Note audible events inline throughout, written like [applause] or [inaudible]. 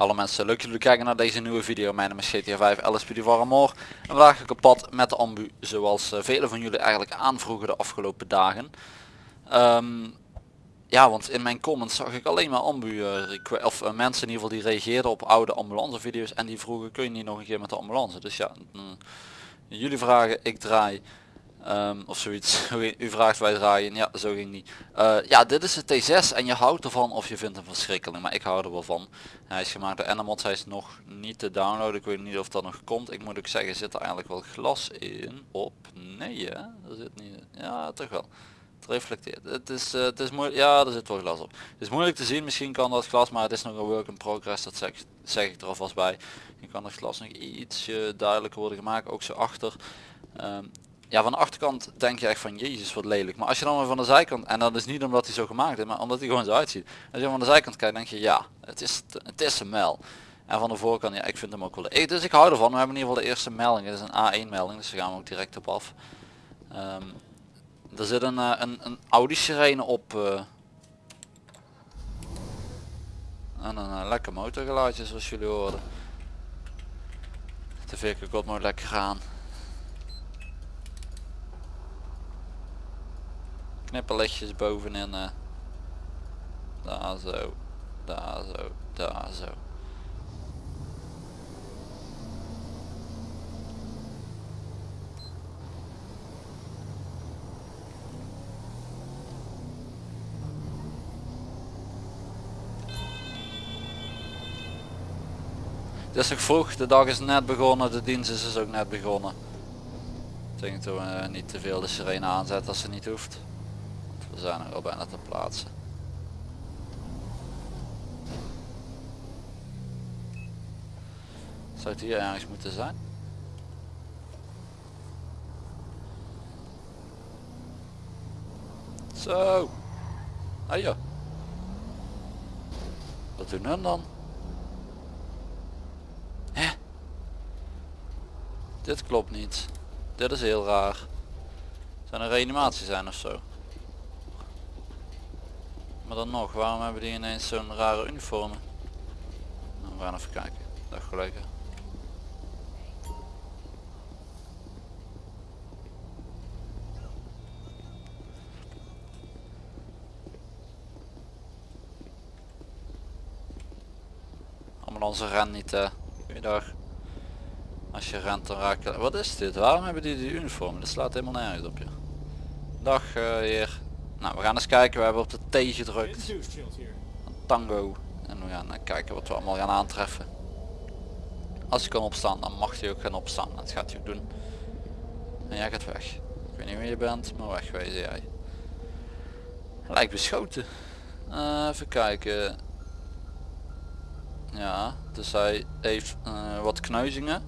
Hallo mensen, leuk jullie kijken naar deze nieuwe video. Mijn naam is GTA 5 LSPD Warmore. En vandaag ga ik op pad met de ambu, zoals uh, velen van jullie eigenlijk aanvroegen de afgelopen dagen. Um, ja, want in mijn comments zag ik alleen maar ambu, uh, of uh, mensen in ieder geval die reageerden op oude ambulancevideo's en die vroegen kun je niet nog een keer met de ambulance. Dus ja, mm, jullie vragen, ik draai. Um, of zoiets. [laughs] U vraagt wij draaien. Ja, zo ging niet. Uh, ja, dit is de T6 en je houdt ervan of je vindt hem verschrikkelijk. Maar ik hou er wel van. Hij is gemaakt door Enamods. Hij is nog niet te downloaden. Ik weet niet of dat nog komt. Ik moet ook zeggen, zit er eigenlijk wel glas in? Op? Nee hè? Er zit niet. Ja, toch wel. Het reflecteert. Het is, uh, het is moeilijk. Ja, er zit wel glas op. Het is moeilijk te zien. Misschien kan dat glas, maar het is nog een work in progress. Dat zeg, zeg ik er alvast bij. Je kan het glas nog iets duidelijker worden gemaakt. Ook zo achter. Um, ja, van de achterkant denk je echt van jezus wat lelijk. Maar als je dan maar van de zijkant, en dat is niet omdat hij zo gemaakt is, maar omdat hij gewoon zo uitziet. Als je van de zijkant kijkt denk je ja, het is, het is een mel. En van de voorkant, ja ik vind hem ook wel leuk. Dus ik hou ervan, we hebben in ieder geval de eerste melding. Het is een A1 melding, dus daar gaan we ook direct op af. Um, er zit een, uh, een, een Audi sirene op. Uh, en een uh, lekker motorgeluidje zoals jullie hoorden. De veerke komt nooit lekker gaan. Knipperlichtjes bovenin. Uh, daar zo, daar zo, daar zo. Het is nog vroeg, de dag is net begonnen, de dienst is dus ook net begonnen. Ik denk dat we niet te veel de sirene aanzetten als ze niet hoeft. We zijn er al bijna te plaatsen. Zou het hier ergens moeten zijn? Zo. Ah ja. Wat doen hun dan? Hè? Dit klopt niet. Dit is heel raar. Zijn er reanimatie zijn of zo? Maar dan nog, waarom hebben die ineens zo'n rare uniformen? Nou, we gaan even kijken. Dag collega. Ambulance ren niet uh, Goeiedag. Als je rent dan raak je... Wat is dit? Waarom hebben die die uniformen? Dat slaat helemaal nergens op je. Dag uh, heer. Nou, we gaan eens kijken. We hebben op de T gedrukt. Tango. En we gaan eh, kijken wat we allemaal gaan aantreffen. Als je kan opstaan, dan mag je ook gaan opstaan. Dat gaat hij ook doen. En jij gaat weg. Ik weet niet wie je bent, maar wegwezen jij. Hij lijkt beschoten. Uh, even kijken. Ja, dus hij heeft uh, wat kneuzingen.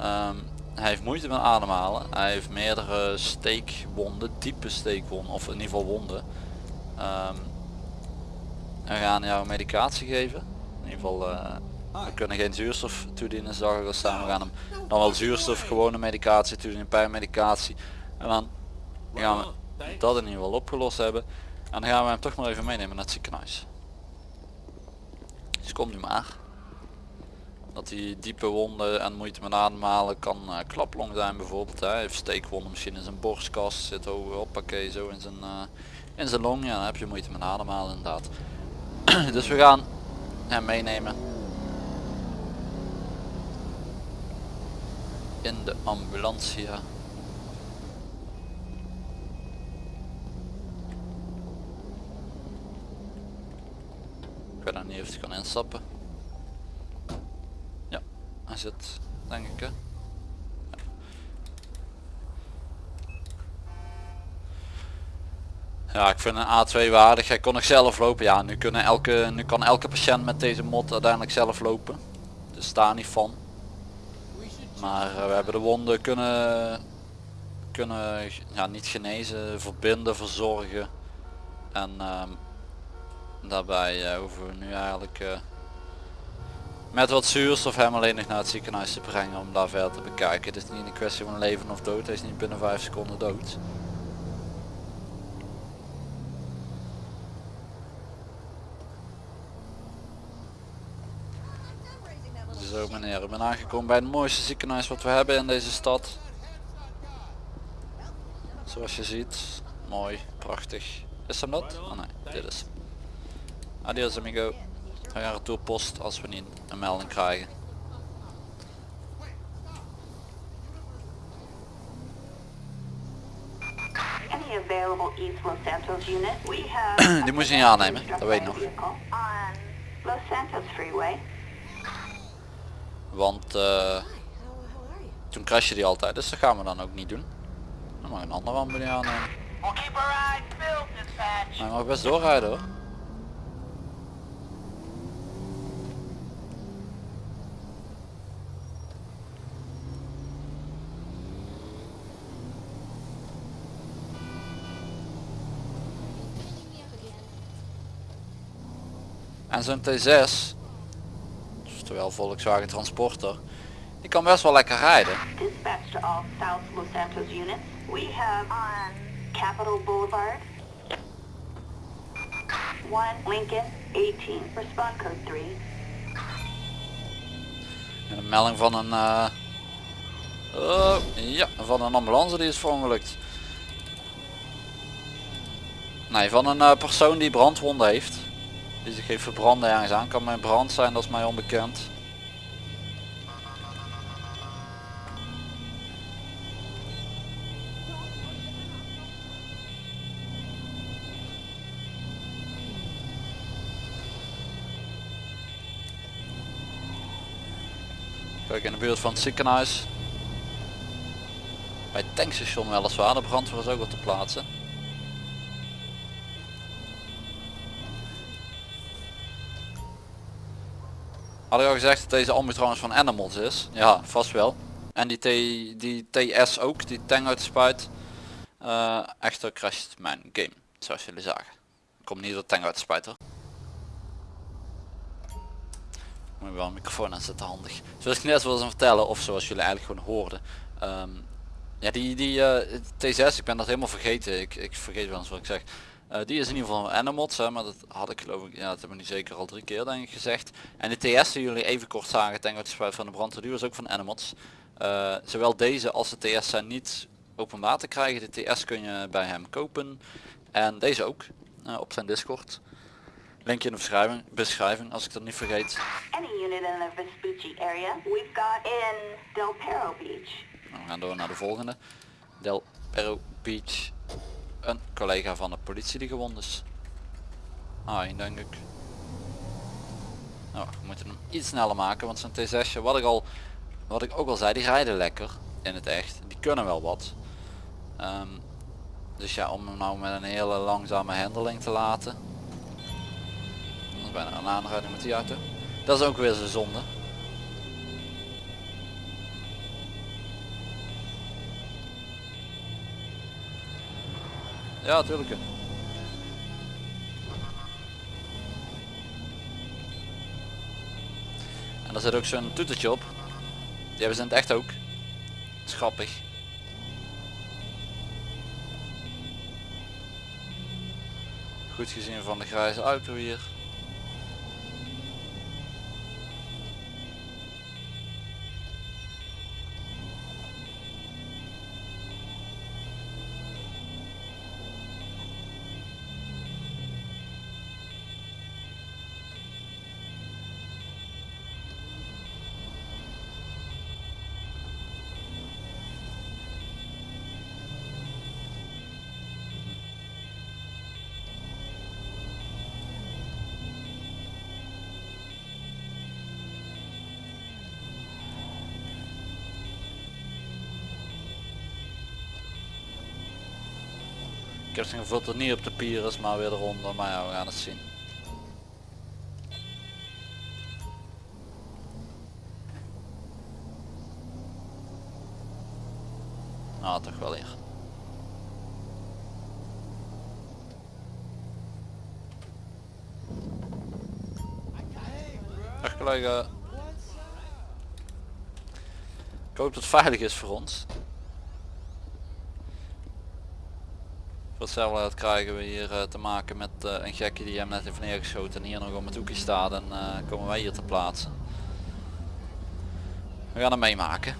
Um, hij heeft moeite met ademhalen. Hij heeft meerdere steekwonden, diepe steekwonden, of in ieder geval wonden. Um, we gaan jou medicatie geven. In ieder geval, uh, we kunnen geen zuurstof toedienen, zag ik al staan. We gaan hem dan wel zuurstof, gewone medicatie toedienen, pijnmedicatie. En dan gaan we dat in ieder geval opgelost hebben. En dan gaan we hem toch maar even meenemen naar het ziekenhuis. Dus kom nu maar dat hij diepe wonden en moeite met ademhalen kan uh, klaplong zijn bijvoorbeeld. Hij heeft steekwonden misschien in zijn borstkast, zit hoppakee zo in zijn, uh, in zijn long. Ja, dan heb je moeite met ademhalen inderdaad. [clears throat] dus we gaan hem meenemen in de ambulancia. Ik weet nog niet of hij kan instappen. Hij zit, denk ik hè. Ja, ik vind een A2 waardig. Hij kon nog zelf lopen. Ja, nu, kunnen elke, nu kan elke patiënt met deze mod uiteindelijk zelf lopen. Dus daar niet van. Maar uh, we hebben de wonden kunnen, kunnen ja, niet genezen, verbinden, verzorgen. En uh, daarbij uh, hoeven we nu eigenlijk uh, met wat zuurstof hem alleen nog naar het ziekenhuis te brengen om daar verder te bekijken. Het is niet een kwestie van leven of dood, hij is niet binnen 5 seconden dood. Zo meneer, ik ben aangekomen bij het mooiste ziekenhuis wat we hebben in deze stad. Zoals je ziet. Mooi, prachtig. Is hem dat? Oh nee, dit is hem. Adios amigo. We gaan retourpost als we niet een melding krijgen. [coughs] Die moest je niet aannemen, dat weet ik nog. Want eh, toen crashte die altijd, dus dat gaan we dan ook niet doen. Dan mag een andere ambulance aannemen. Je mag best doorrijden hoor. En zo'n T6, oftewel Volkswagen Transporter, die kan best wel lekker rijden. Dispatch to all South Los Santos units. We have on Capitol Boulevard. One Lincoln 18. Respond code 3. En een melding van een eh, oh, ja, van een ambulance die is verongelukt. Nee, van een eh, persoon die brandwonden heeft. Die zich heeft verbranden ergens aan. Kan mijn brand zijn, dat is mij onbekend. Kijk in de buurt van het ziekenhuis. Bij het tankstation weliswaar, de brandweer is ook wat te plaatsen. Had ik al gezegd dat deze ambu van Animals is? Ja, vast wel. En die, T, die TS ook, die de spuit. Eh, echter crasht mijn game, zoals jullie zagen. Komt niet door tank uit de spuit hoor. Moet wel een microfoon aan zetten, handig. Zoals ik net wilde vertellen, of zoals jullie eigenlijk gewoon hoorden. Ehm, ja, die, die eh, T6, ik ben dat helemaal vergeten. Ik, ik vergeet wel eens wat ik zeg. Eh, die is in ieder geval van Animals, hè, maar dat had ik geloof ik, ja dat hebben we nu zeker al drie keer denk ik gezegd. En de TS die jullie even kort zagen, denk ik spuit van de brandweer, die was ook van Animals. Eh, zowel deze als de TS zijn niet openbaar te krijgen. De TS kun je bij hem kopen. En deze ook, eh, op zijn Discord. Linkje in de beschrijving, beschrijving als ik dat niet vergeet. Any unit in the Vespucci area. We've got in Del Perro Beach. Nou, we gaan door naar de volgende. Del Perro Beach. Een collega van de politie die gewond is. Ah, denk ik. Nou, we moeten hem iets sneller maken, want zijn T6, wat ik al, wat ik ook al zei, die rijden lekker in het echt. Die kunnen wel wat. Ehm, dus ja, om hem nou met een hele langzame handeling te laten. Dat is bijna een aanrijding met die auto. Dat is ook weer zijn zonde. Ja, tuurlijk. En daar zit ook zo'n toetertje op. Die hebben ze in het echt ook. Is grappig. Goed gezien van de grijze auto hier. Ik heb het niet op de pier is, maar weer eronder. Maar ja, we gaan het zien. Nou, toch wel hier. Dag collega. Ik hoop dat het veilig is voor ons. Voor hetzelfde krijgen we hier eh, te maken met eh, een gekkie die hem net heeft neergeschoten en hier nog om het hoekje staat en eh, komen wij hier te plaatsen. We gaan hem meemaken.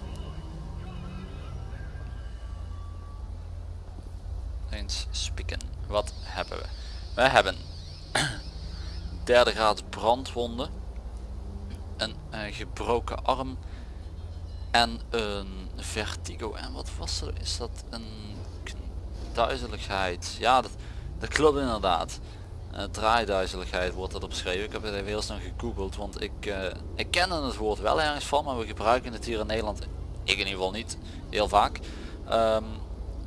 Eens spieken. Wat hebben we? We hebben [clears throat] derde graad brandwonden, een gebroken arm en een vertigo. En wat was er? Is dat een duizeligheid? Ja, dat, dat klopt inderdaad. Eh, draaiduizeligheid wordt dat beschreven. Ik heb het even heel snel gegoogeld, want ik, eh, ik kende het woord wel ergens van, maar we gebruiken het hier in Nederland, ik in ieder geval niet, heel vaak. Ehm,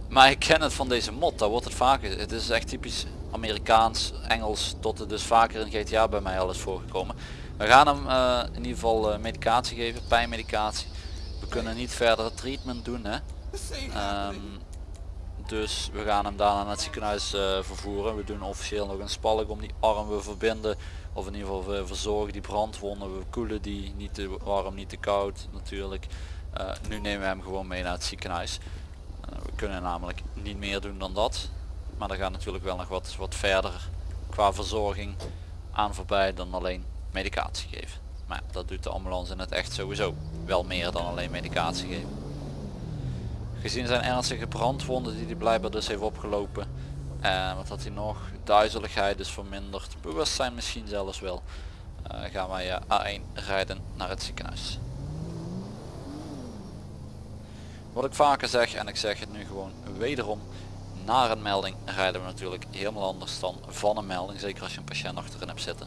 maar ik ken het van deze mod, daar wordt het vaker. Het is echt typisch Amerikaans, Engels, tot het dus vaker in GTA bij mij al is voorgekomen. We gaan hem eh, in ieder geval medicatie geven, pijnmedicatie. We kunnen niet verder treatment doen hè. [laughs] dus we gaan hem daarna naar het ziekenhuis eh, vervoeren. We doen officieel nog een spalk om die arm. We verbinden of in ieder geval verzorgen die brandwonden. We koelen die niet te warm, niet te koud natuurlijk. Eh, nu nemen we hem gewoon mee naar het ziekenhuis. Eh, we kunnen namelijk niet meer doen dan dat. Maar er gaat natuurlijk wel nog wat, wat verder qua verzorging aan voorbij dan alleen medicatie geven. Maar dat doet de ambulance in het echt sowieso wel meer dan alleen medicatie geven. Gezien zijn ernstige brandwonden die hij blijkbaar dus heeft opgelopen. En wat had hij nog? Duizeligheid is verminderd. Bewustzijn misschien zelfs wel. eh, gaan wij eh, A1 rijden naar het ziekenhuis. Wat ik vaker zeg en ik zeg het nu gewoon wederom. Naar een melding rijden we natuurlijk helemaal anders dan van een melding. Zeker als je een patiënt achterin hebt zitten.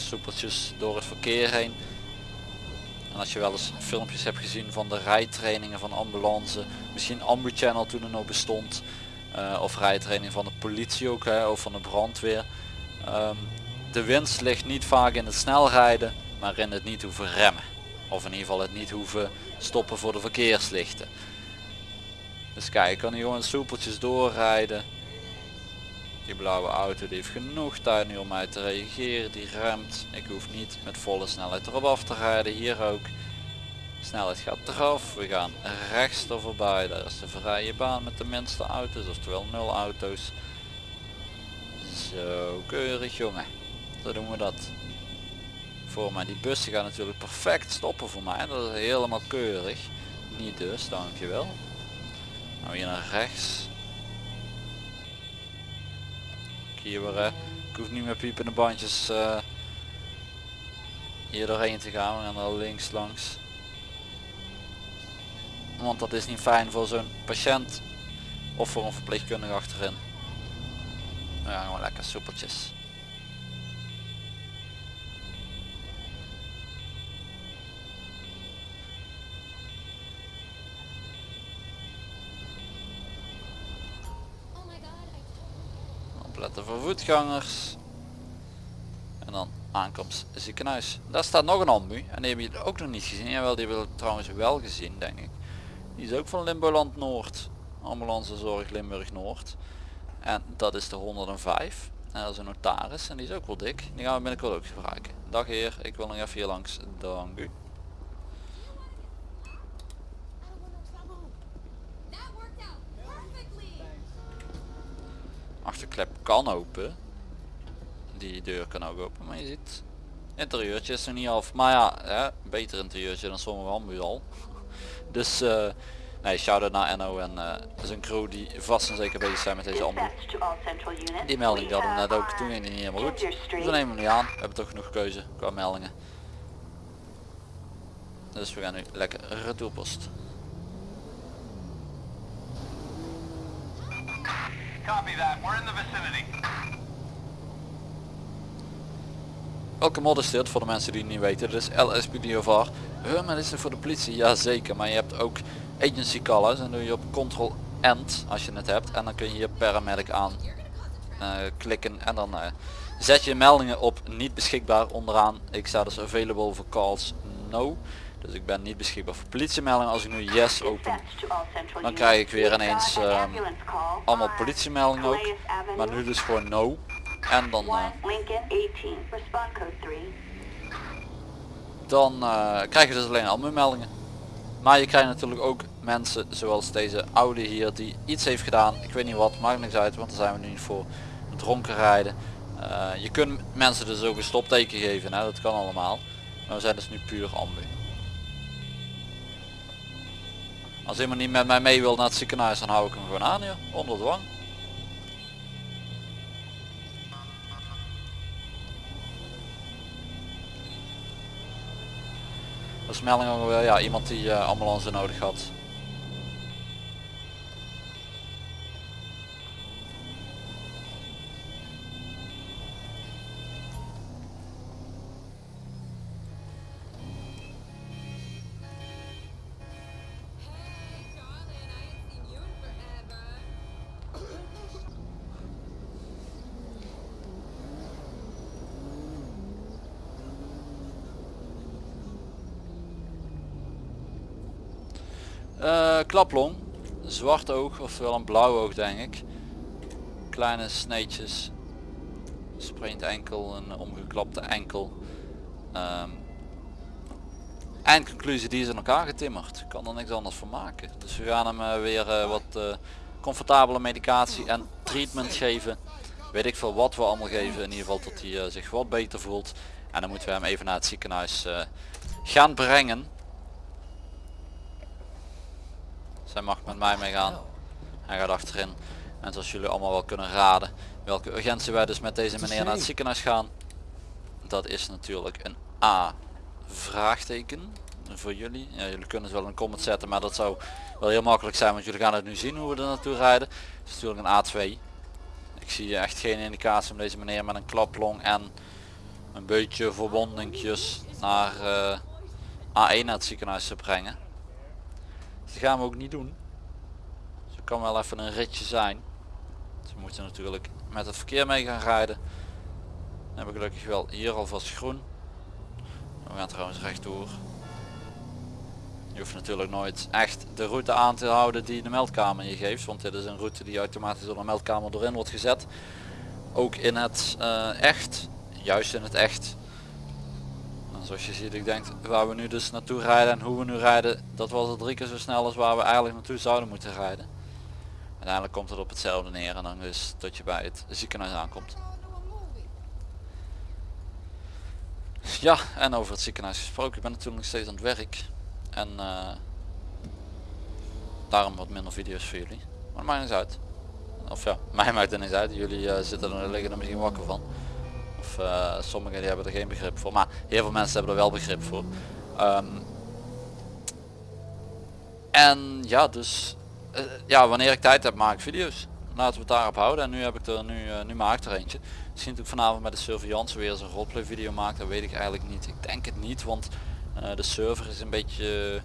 Soepeltjes door het verkeer heen. En als je wel eens filmpjes hebt gezien van de rijtrainingen van ambulance, misschien Ambu Channel toen er nog bestond, eh, of rijtraining van de politie ook, hè, of van de brandweer. Ehm, de winst ligt niet vaak in het snel rijden, maar in het niet hoeven remmen. Of in ieder geval het niet hoeven stoppen voor de verkeerslichten. Dus kijk, ik kan hier gewoon soepeltjes doorrijden. Die blauwe auto die heeft genoeg tijd nu om mij te reageren. Die remt. Ik hoef niet met volle snelheid erop af te rijden. Hier ook. Snelheid gaat eraf. We gaan rechts er voorbij. Daar is de vrije baan met de minste auto's. Oftewel nul auto's. Zo keurig jongen. Zo doen we dat. Voor mij. Die bussen gaan natuurlijk perfect stoppen voor mij. Dat is helemaal keurig. Niet dus, dankjewel. Nou hier naar rechts. Hier weer, ik hoef niet meer piepende bandjes eh, hier doorheen te gaan, we gaan er links langs. Want dat is niet fijn voor zo'n patiënt of voor een verpleegkundige achterin. Ja, gewoon lekker soepeltjes. Voetgangers. En dan aankomst ziekenhuis. Daar staat nog een ambu. En die heb je ook nog niet gezien. Jawel, die hebben we trouwens wel gezien denk ik. Die is ook van Limboland Noord. Ambulance zorg Limburg Noord. En dat is de 105. En dat is een notaris. En die is ook wel dik. Die gaan we binnenkort ook gebruiken. Dag heer, ik wil nog even hier langs. Dank u. Kan open. Die deur kan ook open, maar je ziet. Interieurtje is er niet af. Maar ja, hè, beter interieurtje dan sommige ambu al. [laughs] Dus eh nee, shout-out naar Enno en eh zijn crew die vast en zeker bezig zijn met deze ambu. Dispatch to all central units. Die melding die We hadden we net ook, toen ging die niet helemaal goed. Dus we nemen hem nu aan. We hebben toch genoeg keuze qua meldingen. Dus we gaan nu lekker retourpost. That. We're in the vicinity. Welke mod is dit voor de mensen die het niet weten? Dit is. Huh, maar dit is voor de politie? Jazeker, maar je hebt ook agency callers en doe je op control end als je het hebt en dan kun je hier paramedic aan eh, klikken en dan eh, zet je meldingen op niet beschikbaar onderaan. Ik sta dus available for calls no. Dus ik ben niet beschikbaar voor politiemeldingen. Als ik nu yes open, dan krijg ik weer ineens ehm, allemaal politiemeldingen ook. Maar nu dus gewoon no. En dan, eh, one Lincoln 18. Respond code 3. dan eh, krijg je dus alleen ambu-meldingen. Maar je krijgt natuurlijk ook mensen zoals deze oude hier die iets heeft gedaan. Ik weet niet wat, maakt niks uit, want daar zijn we nu niet voor. Dronken rijden. Eh, je kunt mensen dus ook een stopteken geven, hè? dat kan allemaal. Maar we zijn dus nu puur ambu. Als iemand niet met mij mee wil naar het ziekenhuis, dan hou ik hem gewoon aan hier, onder dwang. Dat is melding ja, iemand die eh, ambulance nodig had. Zwart oog, ofwel een blauw oog denk ik. Kleine sneetjes, sprained enkel, een omgeklapte enkel. Ehm eindconclusie, die is in elkaar getimmerd. Kan er niks anders van maken. Dus we gaan hem eh, weer eh, wat eh, comfortabele medicatie en treatment geven. Weet ik veel wat we allemaal geven, in ieder geval tot hij zich wat beter voelt. En dan moeten we hem even naar het ziekenhuis gaan brengen. Zij mag met mij meegaan. Hij gaat achterin. En zoals jullie allemaal wel kunnen raden welke urgentie wij dus met deze meneer naar het ziekenhuis gaan. Dat is natuurlijk een A vraagteken voor jullie. Ja, jullie kunnen het wel in een comment zetten, maar dat zou wel heel makkelijk zijn, want jullie gaan het nu zien hoe we er naartoe rijden. Het is natuurlijk een A2. Ik zie echt geen indicatie om deze meneer met een klaplong en een beetje verbondingjes naar eh, A1 naar het ziekenhuis te brengen. Dus dat gaan we ook niet doen. Dus het kan wel even een ritje zijn. Dus we moeten natuurlijk met het verkeer mee gaan rijden. Dan hebben we gelukkig wel hier alvast groen. We gaan trouwens rechtdoor. Je hoeft natuurlijk nooit echt de route aan te houden die de meldkamer je geeft. Want dit is een route die automatisch door de meldkamer doorin wordt gezet. Ook in het eh, echt. Juist in het echt. Zoals je ziet, ik denk waar we nu dus naartoe rijden en hoe we nu rijden. Dat was het drie keer zo snel als waar we eigenlijk naartoe zouden moeten rijden. Uiteindelijk komt het op hetzelfde neer en dan dus tot je bij het ziekenhuis aankomt. Ja, en over het ziekenhuis gesproken. Ik ben natuurlijk nog steeds aan het werk. En eh, daarom wat minder video's voor jullie. Maar dat maakt uit. Of ja, [laughs] mij maakt het niet uit. Jullie eh, zitten er liggen er misschien wakker van. Of eh, sommigen die hebben er geen begrip voor. Maar heel veel mensen hebben er wel begrip voor. Ehm, en ja, dus eh, ja, wanneer ik tijd heb maak ik video's. Laten we het daarop houden. En nu heb ik er nu, eh, nu maak ik er eentje. Misschien dat ik vanavond met de surveillance weer eens een roleplay video maak. Dat weet ik eigenlijk niet. Ik denk het niet, want de server is een beetje,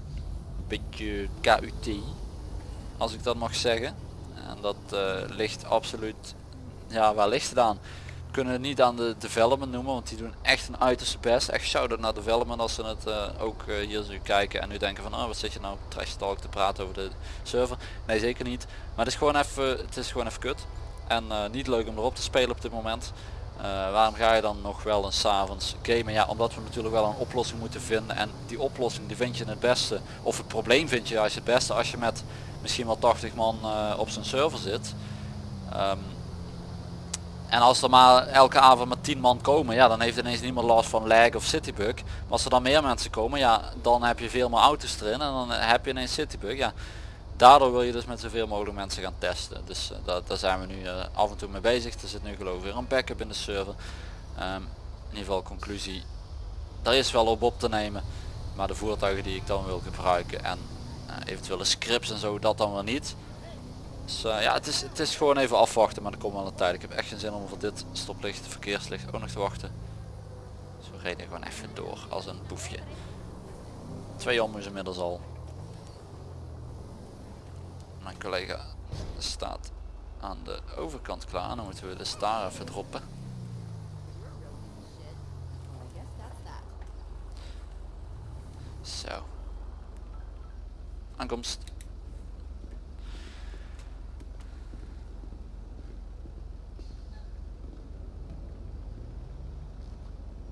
beetje KUT. Als ik dat mag zeggen. En dat ligt absoluut, ja waar ligt aan? Kunnen het niet aan de development noemen, want die doen echt een uiterste best. Echt shout-out naar development als ze het eh, ook eh, hier zo kijken en nu denken van oh, wat zit je nou trash talk te praten over de server. Nee zeker niet. Maar het is gewoon even, het is gewoon even kut. En eh, niet leuk om erop te spelen op dit moment. Waarom ga je dan nog wel eens 's avonds gamen? Ja, omdat we natuurlijk wel een oplossing moeten vinden. En die oplossing die vind je het beste. Of het probleem vind je juist het beste als je met misschien wel 80 man op zijn server zit. Ehm, en als er maar elke avond met 10 man komen, ja dan heeft ineens niemand last van lag of citybug. Maar als er dan meer mensen komen, ja dan heb je veel meer auto's erin en dan heb je ineens citybug. Ja, daardoor wil je dus met zoveel mogelijk mensen gaan testen. Dus daar, daar zijn we nu eh, af en toe mee bezig. Er zit nu geloof ik weer een backup in de server. Ehm, in ieder geval conclusie, daar is wel op op te nemen. Maar de voertuigen die ik dan wil gebruiken en eh, eventuele scripts en zo, dat dan wel niet. Dus eh, ja, het is, het is gewoon even afwachten, maar er komt wel een tijd. Ik heb echt geen zin om voor dit stoplicht, verkeerslicht ook nog te wachten. Dus we reden gewoon even door als een boefje. Twee ommoes inmiddels al. Mijn collega staat aan de overkant klaar. Dan moeten we de star even droppen. Zo. Aankomst.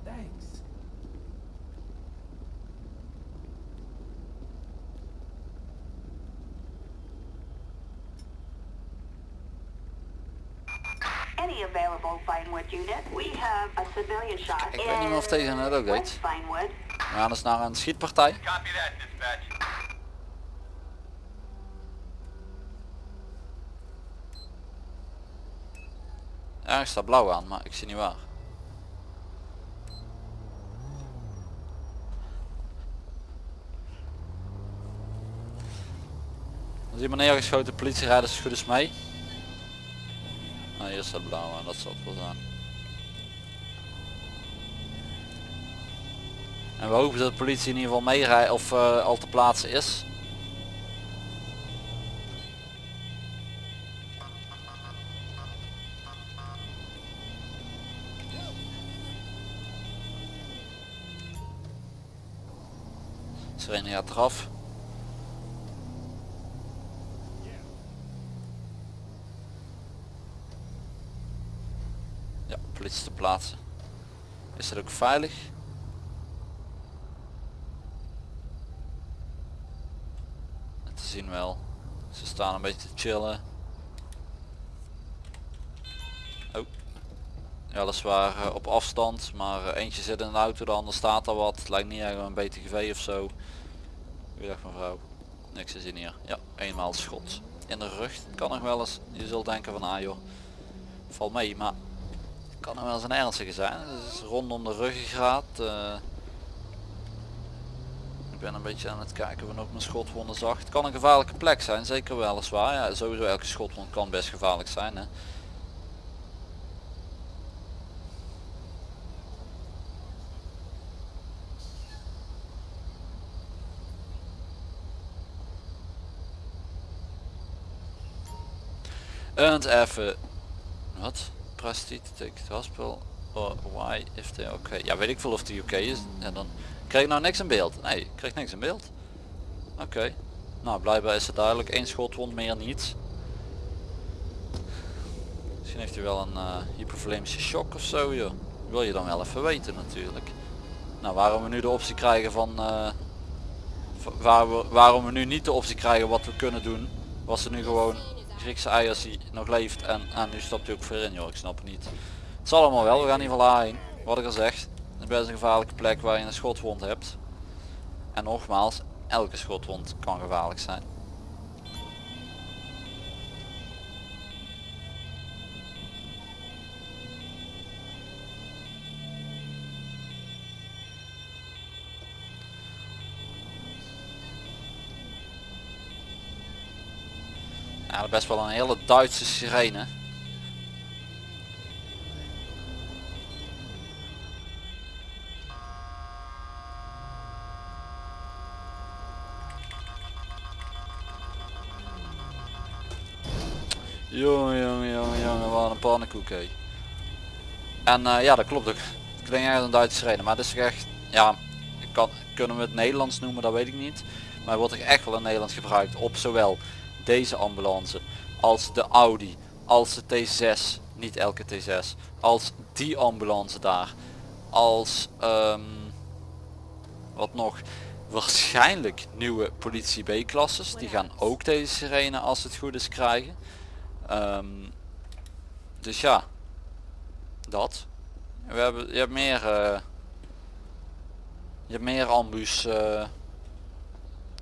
Thanks. any available Vinewood unit. We have a civilian shot Ik weet niet meer of deze net ook Vinewood. We gaan dus naar een schietpartij. Ergens staat blauw aan, maar ik zie niet waar. Is iemand neergeschoten, politierijders goed eens mee. Ah, hier staat blauw aan, dat zal het wel zijn. En we hopen dat de politie in ieder geval meerijdt of eh, al te plaatsen is. Sirene gaat eraf. Te plaatsen. Is het ook veilig? Te zien wel. Ze staan een beetje te chillen. Oh. Weliswaar eh, op afstand, maar eh, eentje zit in de auto, de ander staat al wat. Lijkt niet echt een BTGV of zo. Mevrouw. Niks te zien hier. Ja, eenmaal schot in de rug. Kan nog wel eens. Je zult denken van ah joh, valt mee, maar kan nog wel eens een ernstige zijn. Het is rondom de ruggengraat. eh. ik ben een beetje aan het kijken of ik mijn schotwonden zag. Het kan een gevaarlijke plek zijn, zeker weliswaar. Ja, sowieso elke schotwond kan best gevaarlijk zijn. Hè. En even wat? Prestige take the hospital why if they oké. Ja weet ik veel of de UK is. En dan krijg ik nou niks in beeld. Nee, ik krijg niks in beeld. Oké. Nou blijkbaar is het duidelijk. één schotwond meer niet. Misschien heeft hij wel een eh hypovolemische shock of zo joh. Wil je dan wel even weten natuurlijk. Nou waarom we nu de optie krijgen van eh, waar we, waarom we nu niet de optie krijgen wat we kunnen doen. Was er nu gewoon Griekse eiers die nog leeft en, en nu stapt hij ook weer in joh, ik snap het niet. Het zal allemaal wel, we gaan in ieder geval heen. Wat ik al zeg, het is best een gevaarlijke plek waar je een schotwond hebt. En nogmaals, elke schotwond kan gevaarlijk zijn. Best wel een hele Duitse sirene. Jongen, jongen, jongen, jongen, wat een pannenkoek. En eh, ja, dat klopt ook. Het klinkt echt een Duitse sirene, maar het is echt, ja, kan, kunnen we het Nederlands noemen, dat weet ik niet. Maar wordt toch echt wel in Nederlands gebruikt op zowel deze ambulance als de Audi, als de T6, niet elke T6, als die ambulance daar, als ehm, wat nog, waarschijnlijk nieuwe politie B-klasses, die gaan ook deze sirene als het goed is krijgen. Ehm, dus ja, dat. We hebben, je hebt meer, eh, je hebt meer ambus, eh,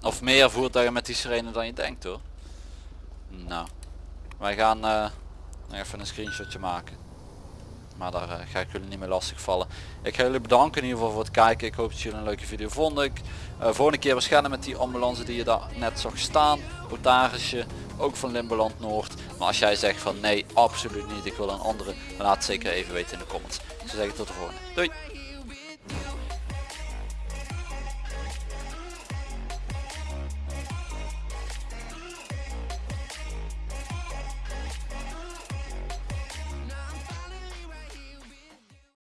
of meer voertuigen met die sirene dan je denkt hoor. Nou, wij gaan nog even een screenshotje maken. Maar daar eh, ga ik jullie niet meer lastig vallen. Ik ga jullie bedanken in ieder geval voor het kijken. Ik hoop dat jullie een leuke video vonden. Ik, eh, volgende keer waarschijnlijk met die ambulance die je daar net zag staan. Potagesje, ook van Limberland Noord. Maar als jij zegt van nee, absoluut niet. Ik wil een andere. Dan laat het zeker even weten in de comments. Ik zou zeggen tot de volgende. Doei!